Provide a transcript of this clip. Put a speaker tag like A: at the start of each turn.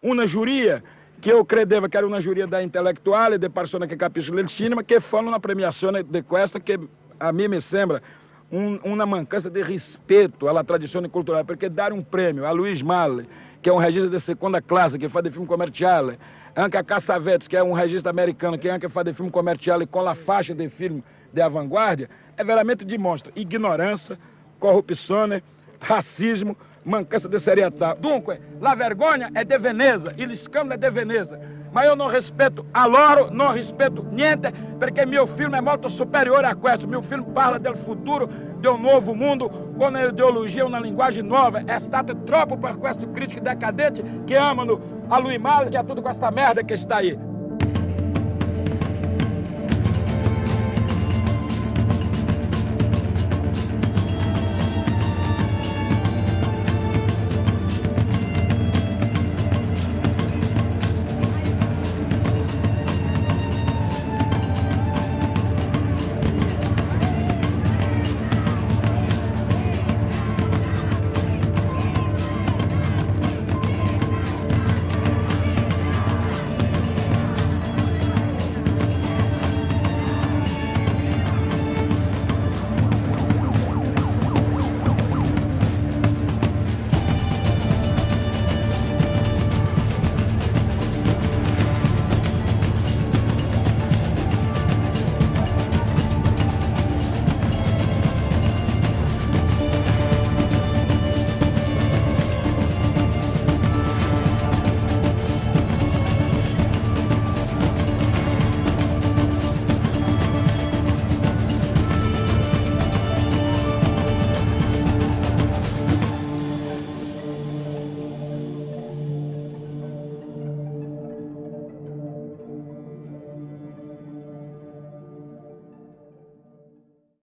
A: una giuria che io credevo che era una giuria da intellettuali, di persone che capiscono il cinema, che fanno una premiazione di questa che a me mi sembra un, una mancanza di rispetto alla tradizione culturale, perché dare un prêmio a Luiz Malle, che è un regista di seconda classe, che fa di film commerciale, anche a Cassavetes, que é um regista americano que anche fa de filme comerciale com a faixa de filme de avanguardia, é veramente dimostra ignorância, corrupção, racismo, mancança de seriedade. Dunque, la vergonha é de Veneza, il scandalo é de Veneza. Mas eu não respeito a loro, não respeito niente, porque meu filme é muito superior a questo. Meu filme fala do futuro, de um novo mundo, com uma ideologia, uma linguagem nova. É stato troppo per questo crítico decadente que ama no a Luiz Mal, que é tudo com essa merda que está aí.